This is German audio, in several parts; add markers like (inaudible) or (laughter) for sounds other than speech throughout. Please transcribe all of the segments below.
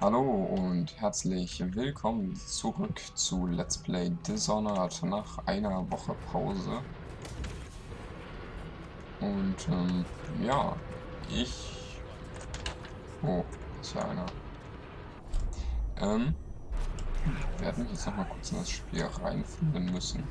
Hallo und herzlich willkommen zurück zu Let's Play Dishonored nach einer Woche Pause. Und ähm, ja, ich... Oh, ist ja einer. Ähm, werde mich jetzt nochmal kurz in das Spiel reinfinden müssen.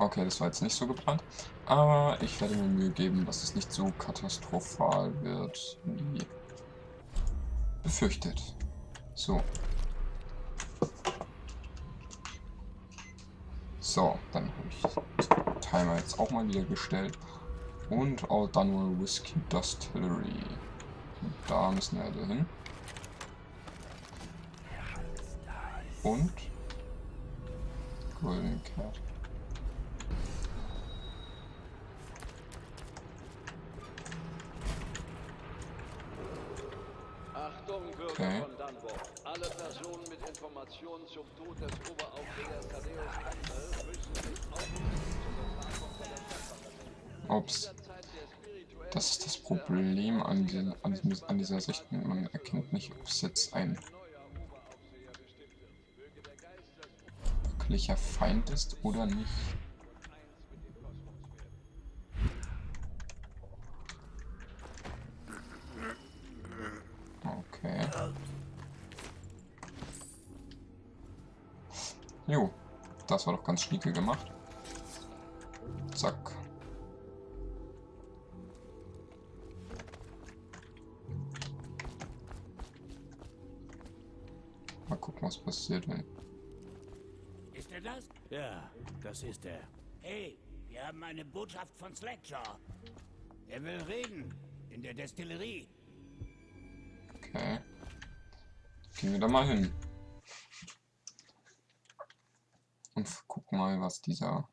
Okay, das war jetzt nicht so geplant. Aber ich werde mir Mühe geben, dass es nicht so katastrophal wird wie befürchtet. So. So, dann habe ich den Timer jetzt auch mal wieder gestellt. Und All Dunwell Whiskey Distillery. Da müssen wir also hin. Und Golden Cat. Okay. von Dunbar. Alle Personen mit Informationen zum Tod des Oberaufsehers Thaddeus Campbell müssen sich Ups. Das ist das Problem an, die, an, an dieser Sicht. Man erkennt nicht, ob es jetzt ein wirklicher Feind ist oder nicht. Jo, das war doch ganz schnieke gemacht. Zack. Mal gucken, was passiert, wenn... Ist er das? Ja, das ist er. Hey, wir haben eine Botschaft von Slackjaw. Er will reden. In der Destillerie. Okay. Gehen wir da mal hin. Und gucken mal, was dieser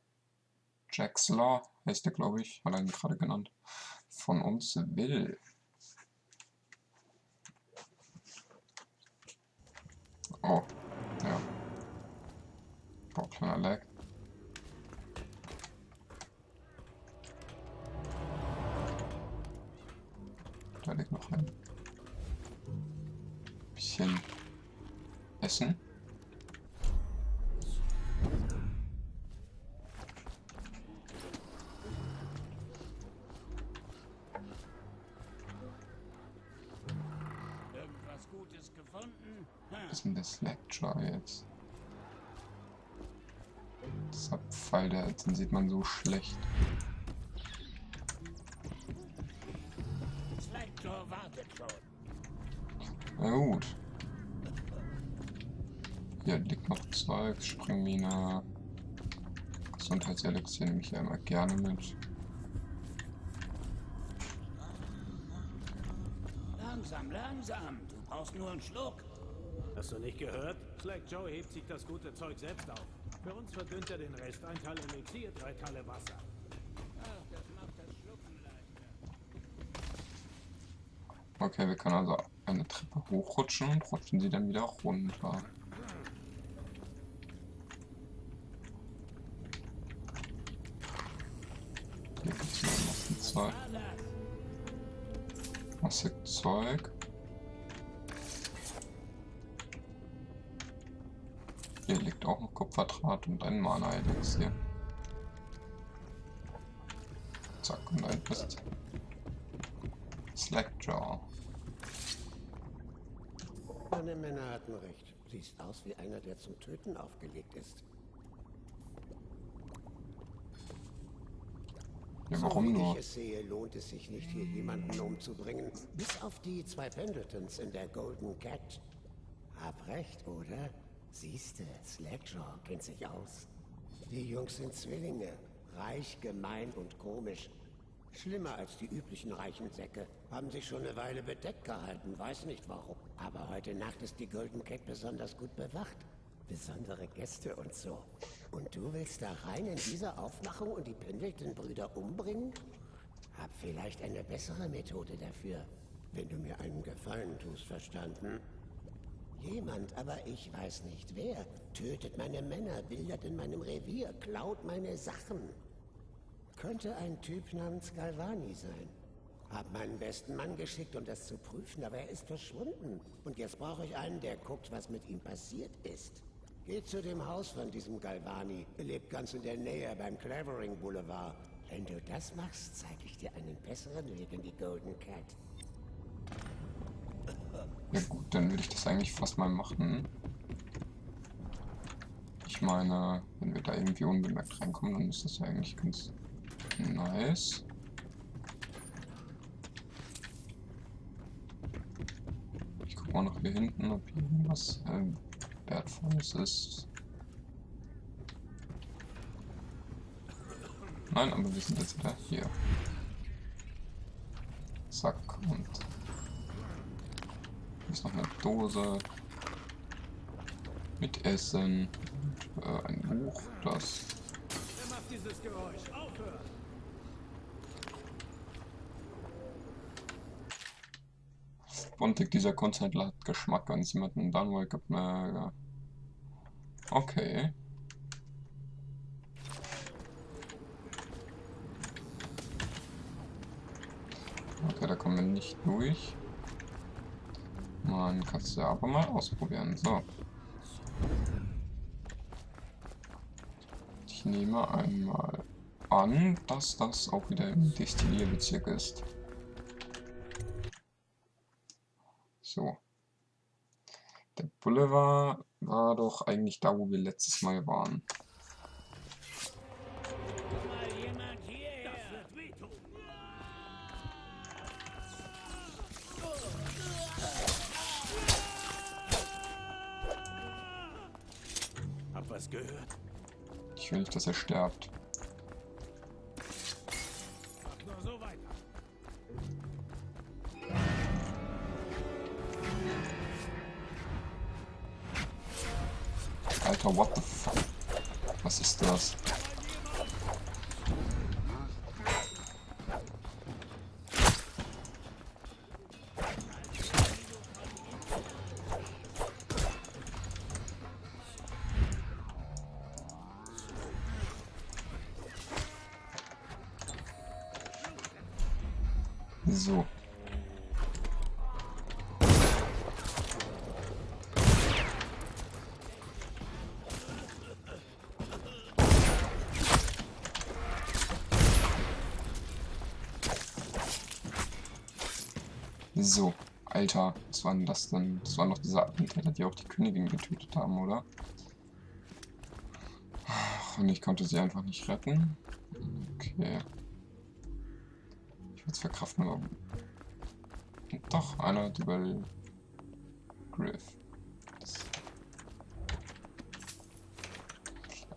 Jaxler, heißt der glaube ich, hat er ihn gerade genannt, von uns will. Oh, ja. Oh, kleiner Lag. Da liegt noch ein bisschen Essen. Was ist denn das Lecture jetzt? Dieser Pfeil, der, den sieht man so schlecht. Na gut. Hier liegt noch Zeug, Springmine. Gesundheitselixier nehme ich ja immer gerne mit. Langsam, langsam. Du brauchst nur einen Schluck. Hast du nicht gehört? Slack Joe hebt sich das gute Zeug selbst auf. Für uns verdünnt er den Rest. Ein Teil Elixier, drei Teile Wasser. Ach, das macht das Schlucken leichter. Okay, wir können also eine Treppe hochrutschen und rutschen sie dann wieder runter. Hier gibt es noch ein Zeug. Massig Zeug. Liegt auch noch Kupferdraht und ein Mana-Elixier. Zack, und ein ist Slackjaw. Meine Männer hatten recht. Siehst aus wie einer, der zum Töten aufgelegt ist. Ja, warum so, wie nur? ich es sehe, lohnt es sich nicht, hier jemanden umzubringen. Bis auf die zwei Pendletons in der Golden Cat. Hab recht, oder? Siehste, Slackjaw kennt sich aus. Die Jungs sind Zwillinge. Reich, gemein und komisch. Schlimmer als die üblichen reichen Säcke. Haben sich schon eine Weile bedeckt gehalten, weiß nicht warum. Aber heute Nacht ist die Golden Cat besonders gut bewacht. Besondere Gäste und so. Und du willst da rein in diese Aufmachung und die Pendleton-Brüder umbringen? Hab vielleicht eine bessere Methode dafür. Wenn du mir einen Gefallen tust, verstanden? Jemand, aber ich weiß nicht wer, tötet meine Männer, wildert in meinem Revier, klaut meine Sachen. Könnte ein Typ namens Galvani sein. Hab meinen besten Mann geschickt, um das zu prüfen, aber er ist verschwunden. Und jetzt brauche ich einen, der guckt, was mit ihm passiert ist. Geht zu dem Haus von diesem Galvani. Er lebt ganz in der Nähe beim Clavering Boulevard. Wenn du das machst, zeige ich dir einen besseren Weg in die Golden Cat. Ja gut, dann würde ich das eigentlich fast mal machen. Ich meine, wenn wir da irgendwie unbemerkt reinkommen, dann ist das ja eigentlich ganz nice. Ich gucke mal noch hier hinten, ob hier irgendwas äh, Wertvolles ist. Nein, aber wir sind jetzt wieder hier. Zack und ist noch eine Dose mit Essen und äh, ein Buch, das! Bontig, dieser Konzertler hat Geschmack an jemanden dann wake up mehr. Okay. Okay, da kommen wir nicht durch. Man kann es ja aber mal ausprobieren. So. Ich nehme einmal an, dass das auch wieder im Destillierbezirk ist. So. Der Boulevard war doch eigentlich da, wo wir letztes Mal waren. Ich will nicht, dass er stirbt. Alter, what the fuck? Was ist das? So, Alter, was war denn das denn? Das waren doch diese Attentäter, die auch die Königin getötet haben, oder? Und ich konnte sie einfach nicht retten. Okay. Ich würde es verkraften, aber... Doch, einer hat überlebt. Griff. Das,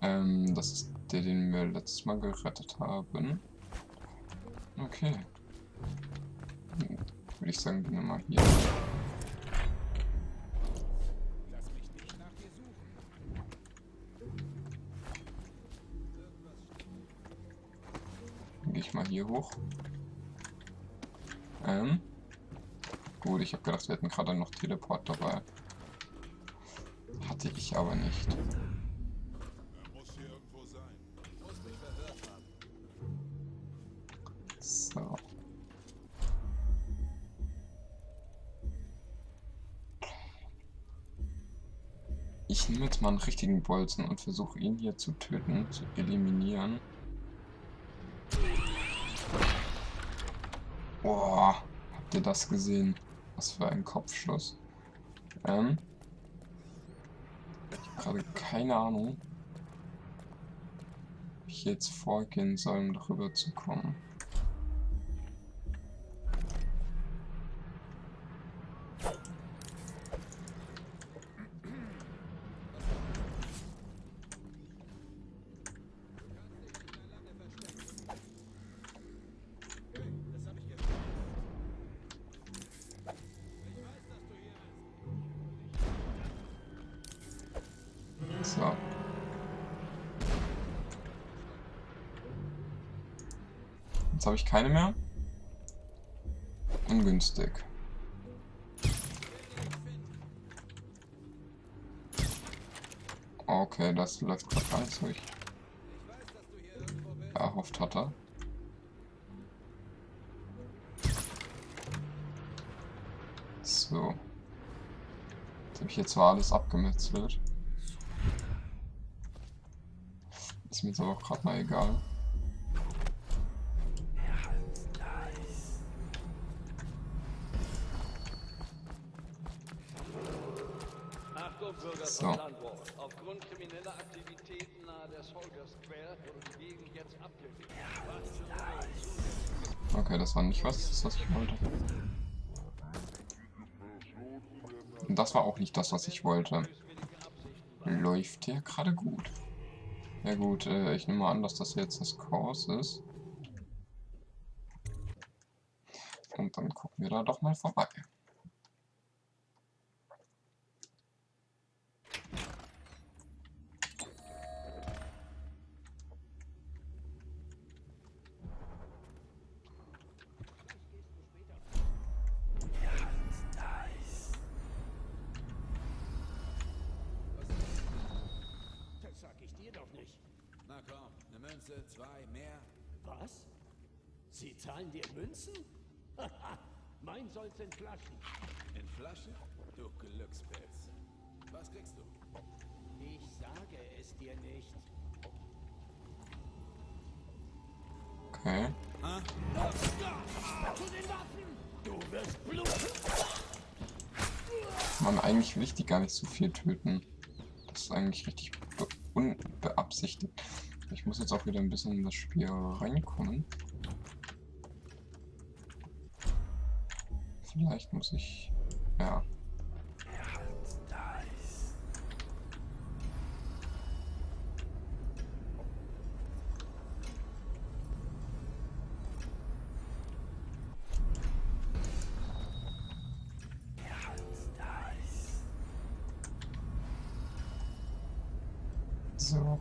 ähm, das ist der, den wir letztes Mal gerettet haben. Okay. Würde ich sagen, gehen wir mal hier. Dann gehe ich mal hier hoch. Ähm. Gut, ich habe gedacht, wir hätten gerade noch Teleport dabei. Hatte ich aber nicht. Ich nehme jetzt mal einen richtigen Bolzen und versuche ihn hier zu töten, zu eliminieren. Boah, habt ihr das gesehen? Was für ein Kopfschuss. Ähm. Ich habe gerade keine Ahnung, wie ich jetzt vorgehen soll, um darüber zu kommen. So. Jetzt habe ich keine mehr. ungünstig. Okay, das läuft gerade gar nicht. Ich erhofft hatte. So. Jetzt habe ich jetzt zwar alles abgemetzelt. Ist mir jetzt aber auch gerade mal egal. So. Aufgrund krimineller Aktivitäten nahe der Soldier Square wurde die Gegend jetzt abgeriegelt. Okay, das war nicht was, das was ich wollte. Und das war auch nicht das, was ich wollte. Läuft hier gerade gut. Ja gut, äh, ich nehme mal an, dass das jetzt das Kurs ist. Und dann gucken wir da doch mal vorbei. Das sag ich dir doch nicht. Na komm, eine Münze, zwei, mehr. Was? Sie zahlen dir Münzen? In Flaschen. In Flasche? Du Glückspilz. Was kriegst du? Ich sage es dir nicht. Okay. Zu den Waffen! Du wirst bluten! Man, eigentlich will ich die gar nicht so viel töten. Das ist eigentlich richtig be unbeabsichtigt. Ich muss jetzt auch wieder ein bisschen in das Spiel reinkommen. Vielleicht muss ich... Ja. So.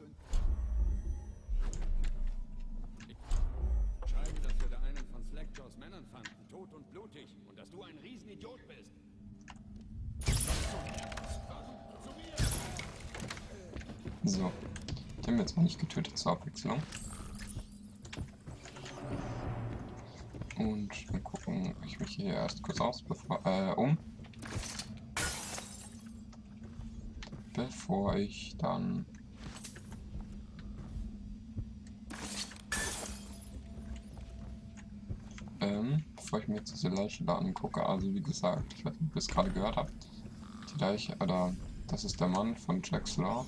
In... Schreiben, dass wir da einen von Slackjaws Männern fanden, tot und blutig, und dass du ein Riesenidiot bist. So. Den haben wir jetzt mal nicht getötet zur Abwechslung. Und dann gucken, ob ich mich hier erst kurz aus bevor, äh, um. Bevor ich dann ähm, diese Leiche da angucke, also wie gesagt, ich weiß nicht, ob ihr es gerade gehört habt, die Leiche, oder das ist der Mann von Jack's Law.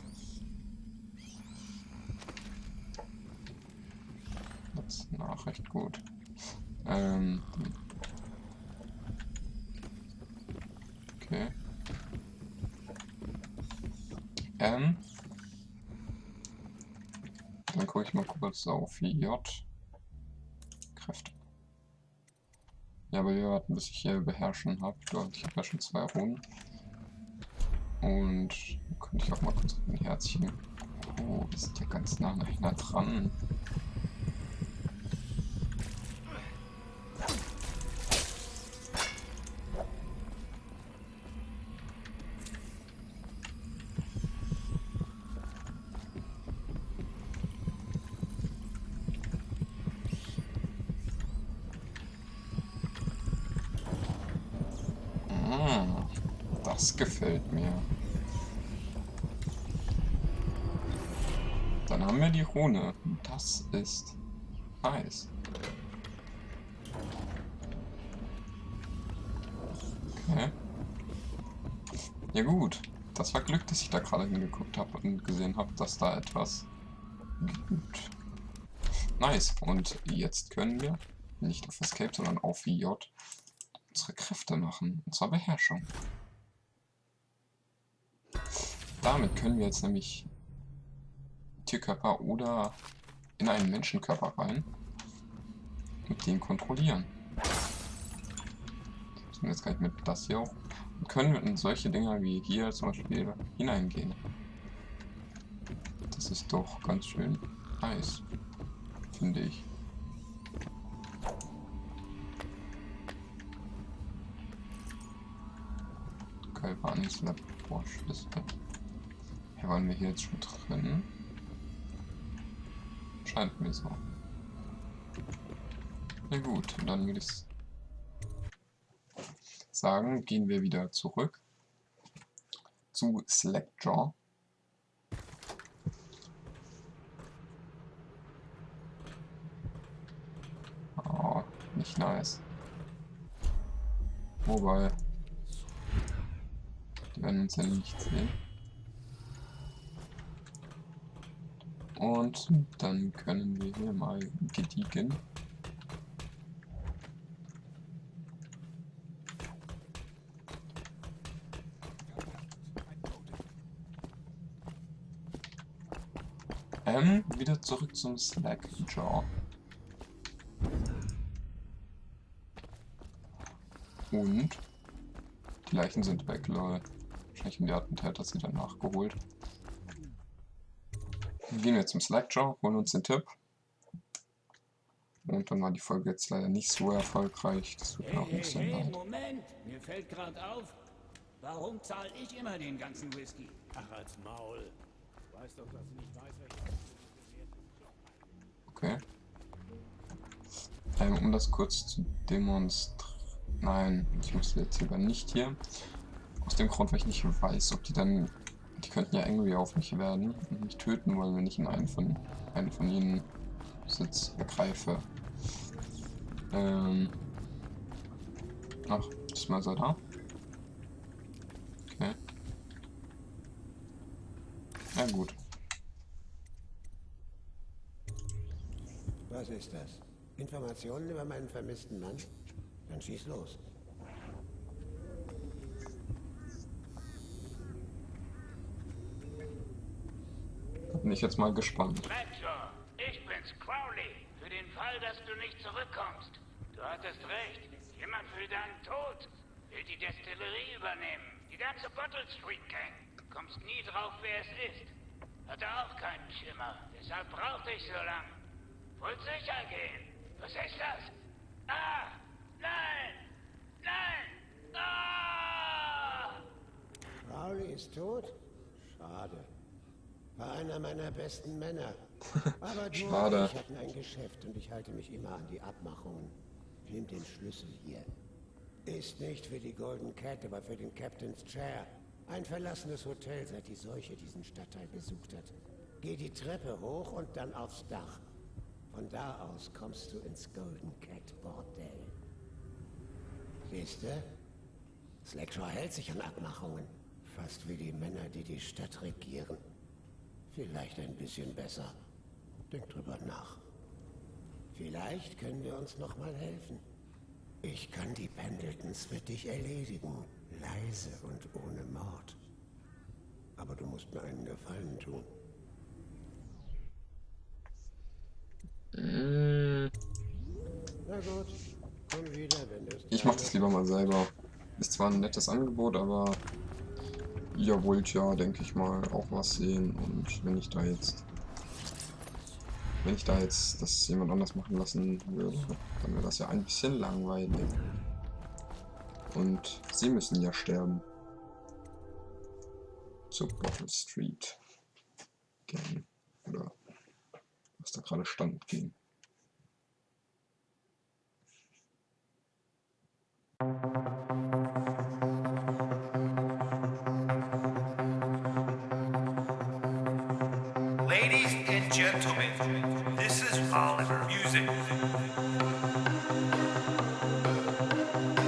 Das ist Nachricht gut. Ähm. Okay. Ähm. Dann gucke ich mal kurz auf J. Kräfte. Wir warten, bis ich hier beherrschen habe. Ich habe ja schon zwei Runden. Und könnte ich auch mal kurz ein Herzchen. Oh, sind ja ganz nah aneinander dran. Mm, das gefällt mir. Dann haben wir die Rune. Das ist nice. Okay. Ja gut. Das war Glück, dass ich da gerade hingeguckt habe und gesehen habe, dass da etwas gibt. Nice. Und jetzt können wir nicht auf Escape, sondern auf J unsere Kräfte machen. Und zwar Beherrschung. Damit können wir jetzt nämlich Tierkörper oder in einen Menschenkörper rein und den kontrollieren. Jetzt kann ich mit das hier auch und können wir in solche Dinger wie hier zum Beispiel hineingehen. Das ist doch ganz schön nice, finde ich. Galvanis Laborschlüssel. Waren wir hier jetzt schon drin? Scheint mir so. Na gut, dann würde ich sagen, gehen wir wieder zurück zu Slackjaw. Oh, nicht nice. Wobei, die werden uns ja nicht sehen. Und dann können wir hier mal gediegen Ähm, wieder zurück zum Slackjaw. Und die Leichen sind weg, lol. Wahrscheinlich haben die Attentäter sie dann nachgeholt. Gehen wir zum Slackjaw, holen uns den Tipp. Und dann war die Folge jetzt leider nicht so erfolgreich. Das tut mir auch ein bisschen hey, leid. Moment, mir fällt gerade auf, warum zahle ich immer den ganzen Whisky? Ach, als Maul. Du weißt doch, dass ich nicht weiß. Okay. Ähm, um das kurz zu demonstrieren. Nein, ich muss jetzt lieber nicht hier. Aus dem Grund, weil ich nicht weiß, ob die dann. Die könnten ja angry auf mich werden und mich töten wollen, wenn ich in einen von, einen von ihnen Sitz ergreife. Ähm. Ach, ist mal so da. Okay. Ja gut. Was ist das? Informationen über meinen vermissten Mann? Dann schieß los. Da bin ich jetzt mal gespannt. Raptor, ich bin's, Crowley. Für den Fall, dass du nicht zurückkommst. Du hattest recht. Jemand will deinen Tod. Will die Destillerie übernehmen. Die ganze Bottle Street Gang. Du kommst nie drauf, wer es ist. Hatte auch keinen Schimmer. Deshalb brauchte ich so lang. Wollt sicher gehen. Was ist das? Ah! Nein! Nein! Ah! Crowley ist tot? Schade. War einer meiner besten Männer. (laughs) Aber du Schade. und ich hatten ein Geschäft und ich halte mich immer an die Abmachungen. Nimm den Schlüssel hier. Ist nicht für die Golden Cat, aber für den Captain's Chair. Ein verlassenes Hotel, seit die Seuche diesen Stadtteil besucht hat. Geh die Treppe hoch und dann aufs Dach. Von da aus kommst du ins Golden Cat Bordell. Siehst du? Slackshaw hält sich an Abmachungen. Fast wie die Männer, die die Stadt regieren. Vielleicht ein bisschen besser. Denk drüber nach. Vielleicht können wir uns noch mal helfen. Ich kann die Pendletons für dich erledigen. Leise und ohne Mord. Aber du musst mir einen Gefallen tun. Na gut, komm wieder, wenn du es Ich mach das lieber mal selber. Ist zwar ein nettes Angebot, aber ihr wollt ja, denke ich mal, auch was sehen. Und wenn ich da jetzt, wenn ich da jetzt das jemand anders machen lassen würde, dann wäre das ja ein bisschen langweilig. Und sie müssen ja sterben. Zur Bottle Street. Gang. Oder was da gerade stand ging. Ladies and this is Oliver Music.